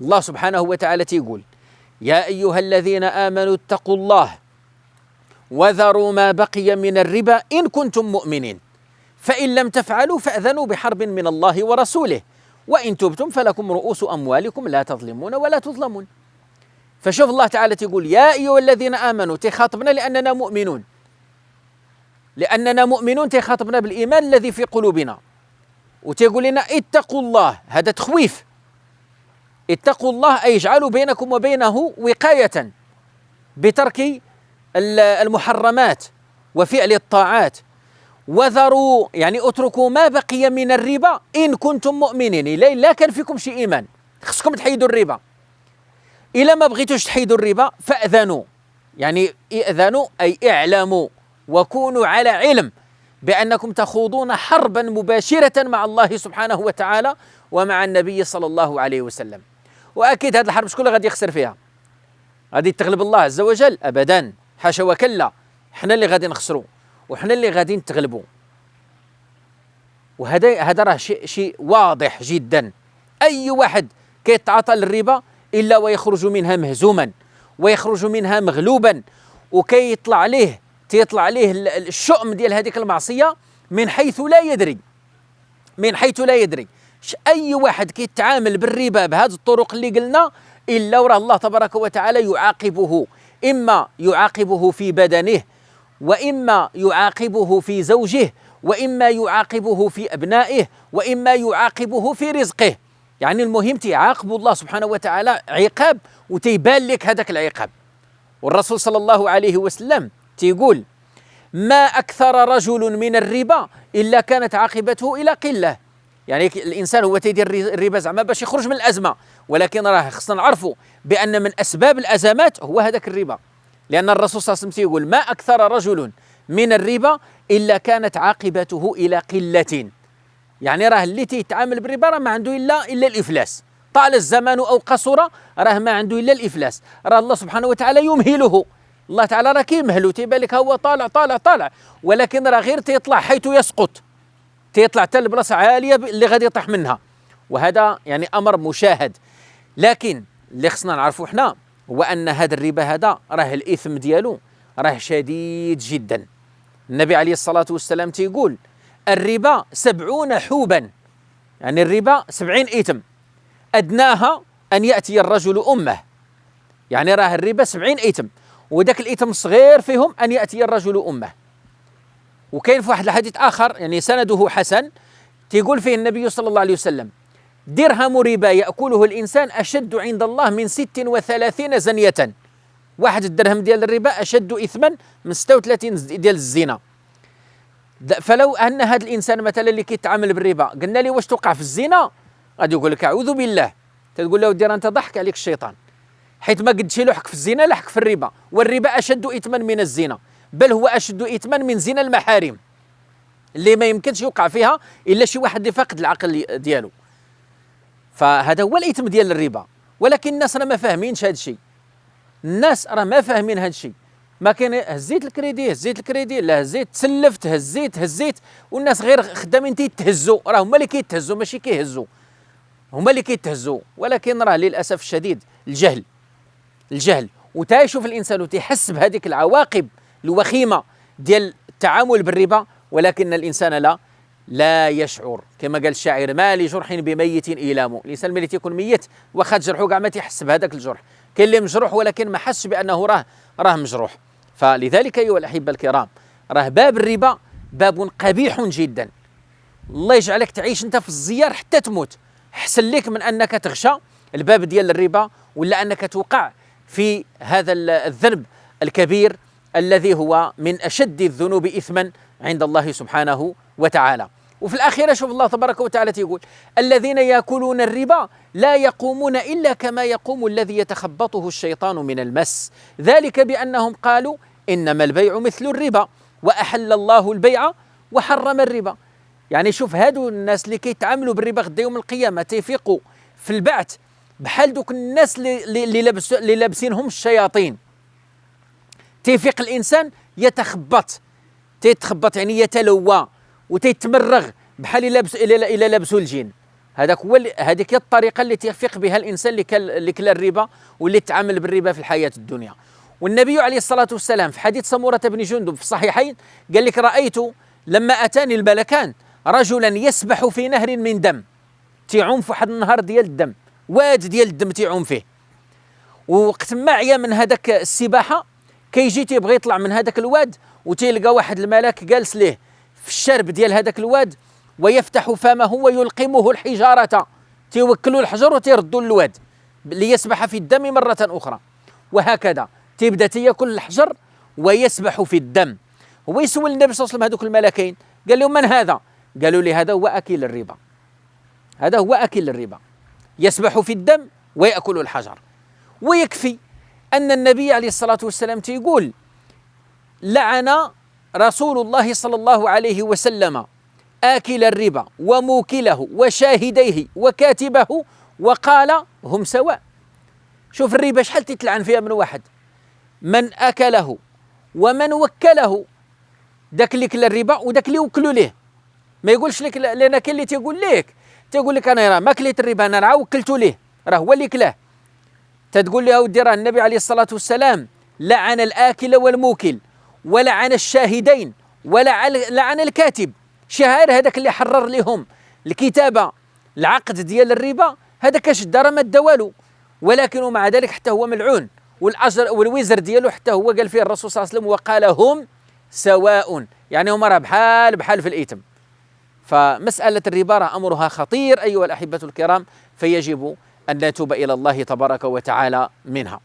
الله سبحانه وتعالى تيقول يا أيها الذين آمنوا اتقوا الله وذروا ما بقي من الربا إن كنتم مؤمنين فإن لم تفعلوا فأذنوا بحرب من الله ورسوله وإن تبتم فلكم رؤوس أموالكم لا تظلمون ولا تظلمون. فشوف الله تعالى تقول يا أيها الذين آمنوا تخاطبنا لأننا مؤمنون لأننا مؤمنون تخاطبنا بالإيمان الذي في قلوبنا. وتقول لنا اتقوا الله. هذا تخويف. اتقوا الله أي اجعلوا بينكم وبينه وقاية بترك المحرمات وفعل الطاعات. وذروا يعني اتركوا ما بقي من الربا إن كنتم مؤمنين. لا كان فيكم شي إيمان. خصكم تحيدوا الربا. إلا ما بغيتوش تحيدوا الربا فأذنوا. يعني ائذنوا أي اعلموا. وكونوا على علم بأنكم تخوضون حربا مباشرة مع الله سبحانه وتعالى ومع النبي صلى الله عليه وسلم. وأكيد هذه الحرب شكون غادي يخسر فيها؟ غادي تغلب الله عز وجل؟ أبدا. حاشا وكلا. حنا اللي غادي نخسروا وحنا اللي غادي نتغلبوا وهذا هذا راه شيء شيء واضح جدا. أي واحد كيتعاطى للربا إلا ويخرج منها مهزوما ويخرج منها مغلوبا وكيطلع عليه تيطلع عليه الشؤم ديال هذيك المعصية من حيث لا يدري. من حيث لا يدري. أي واحد كيتعامل بالربا بهذه الطرق اللي قلنا إلا وراه الله تبارك وتعالى يعاقبه. إما يعاقبه في بدنه وإما يعاقبه في زوجه وإما يعاقبه في أبنائه وإما يعاقبه في رزقه. يعني المهم تيعاقب الله سبحانه وتعالى عقاب وتيبان لك هذاك العقاب. والرسول صلى الله عليه وسلم تيقول ما أكثر رجل من الربا إلا كانت عاقبته إلى قلة. يعني الإنسان هو تيدير الربا زعما باش يخرج من الأزمة. ولكن راه خصنا نعرفوا بأن من أسباب الأزمات هو هذاك الربا. لأن الرسول صلى الله عليه وسلم يقول ما أكثر رجل من الربا إلا كانت عاقبته إلى قلة. يعني راه اللي تيتعامل بالربا راه ما عنده إلا إلا الإفلاس. طال الزمان أو قصر راه ما عنده إلا الإفلاس. راه الله سبحانه وتعالى يمهله. الله تعالى راه كيمهلو تيبان لك هو طالع طالع طالع. ولكن راه غير تيطلع حيث يسقط. تيطلع حتى البلاصة عالية اللي غادي يطيح منها. وهذا يعني أمر مشاهد. لكن اللي خصنا نعرفوا حنا هو أن هذا الربا هذا راه الإثم ديالو راه شديد جدا. النبي عليه الصلاة والسلام تيقول الربا سبعون حوبا. يعني الربا سبعين إثم. أدناها أن يأتي الرجل أمه. يعني راه الربا سبعين إثم. وذاك الإثم الصغير فيهم أن يأتي الرجل أمه. وكاين في واحد الحديث آخر يعني سنده حسن تيقول فيه النبي صلى الله عليه وسلم درهم ربا يأكله الإنسان أشد عند الله من ست وثلاثين زنية. واحد الدرهم ديال الربا أشد إثما من 36 ديال الزنا. فلو أن هذا الإنسان مثلا اللي كيتعامل بالربا قلنا له واش توقع في الزنا؟ غادي يقول لك أعوذ بالله. تقول له دير أنت ضحك عليك الشيطان حيث ما قدش له في الزنا لحك في الربا والربا أشد إثما من الزنا. بل هو أشد إثما من زنا المحارم اللي ما يمكنش يوقع فيها إلا شي واحد اللي فاقد العقل ديالو. فهذا هو الإثم ديال الربا. ولكن الناس راه ما فاهمينش هذا الشيء. الناس راه ما فاهمين هذا الشيء. ما كاين هزيت الكريدي هزيت الكريدي لا هزيت تسلفت هزيت هزيت. والناس غير خدامين تيتهزوا. راه هما اللي كيتهزوا ماشي كيهزوا. هما اللي كيتهزوا. ولكن راه للأسف الشديد الجهل. الجهل. وتيشوف الإنسان وتيحس بهذيك العواقب. الوخيمة ديال التعامل بالربا ولكن الإنسان لا لا يشعر. كما قال الشاعر ما لجرح بميت إيلام الإنسان ملي تيكون ميت واخا جرحه كاع ما تيحس بهذاك الجرح. كاين اللي مجروح ولكن ما حسش بأنه راه راه مجروح. فلذلك أيها الأحبة الكرام راه باب الربا باب قبيح جدا. الله يجعلك تعيش أنت في الزيار حتى تموت. أحسن لك من أنك تغشى الباب ديال الربا ولا أنك توقع في هذا الذنب الكبير الذي هو من أشد الذنوب اثما عند الله سبحانه وتعالى. وفي الأخيرة شوف الله تبارك وتعالى يقول الذين يأكلون الربا لا يقومون إلا كما يقوم الذي يتخبطه الشيطان من المس. ذلك بأنهم قالوا إنما البيع مثل الربا وأحل الله البيع وحرم الربا. يعني شوف هادو الناس اللي كيتعاملوا بالربا غدا يوم القيامة تيفيقوا في البعث. بحال دوك الناس اللي لابسينهم الشياطين. تيفيق الإنسان يتخبط. تيتخبط يعني يتلوى وتيتمرغ بحال إلا لبس الا لابسو الجن هذاك هو هذيك هي الطريقة التي يفيق بها الإنسان اللي كل الربا واللي تعامل بالربا في الحياة الدنيا. والنبي عليه الصلاة والسلام في حديث سمورة بن جندب في الصحيحين قال لك رأيت لما أتاني الملكان رجلا يسبح في نهر من دم. تيعوم في واحد النهر ديال الدم. واد ديال الدم تيعوم فيه. ووقت ما عيا من هذاك السباحة كيجي تيبغي يطلع من هذاك الواد وتيلقى واحد الملك جالس ليه في الشرب ديال هذاك الواد ويفتح فمه ويلقمه الحجارة. تيوكلوا الحجر وتيردوا الواد ليسبح في الدم مرة أخرى. وهكذا تبدا تياكل الحجر ويسبح في الدم. هو يسول النبي صلى الله عليه وسلم هذوك الملكين قال لهم من هذا؟ قالوا لي هذا هو أكل الربا. هذا هو أكل الربا. يسبح في الدم ويأكل الحجر. ويكفي. أن النبي عليه الصلاة والسلام تيقول لعن رسول الله صلى الله عليه وسلم آكل الربا وموكله وشاهديه وكاتبه وقال هم سواء. شوف الربا شحال تتلعن فيها من واحد؟ من أكله ومن وكله داك اللي كل الربا وداك اللي وكلوا ليه. ما يقولش لك لأن كاين اللي تيقول لك تيقول لك أنا راه ما كليت الربا أنا راه وكلته ليه راه هو اللي كلاه. تتقول له اودي راه النبي عليه الصلاة والسلام لعن الآكل والموكل ولعن الشاهدين ولعن الكاتب. شهاير هذاك اللي حرر لهم الكتابة العقد ديال الربا هذاك اش دار ما دا ولكن ومع ذلك حتى هو ملعون. والأجر والوزر ديالو حتى هو قال فيه الرسول صلى الله عليه وسلم وقال هم سواء. يعني هما راه بحال بحال في الاثم فمسألة الربا راه أمرها خطير أيها الأحبة الكرام فيجب أن نتوب إلى الله تبارك وتعالى منها.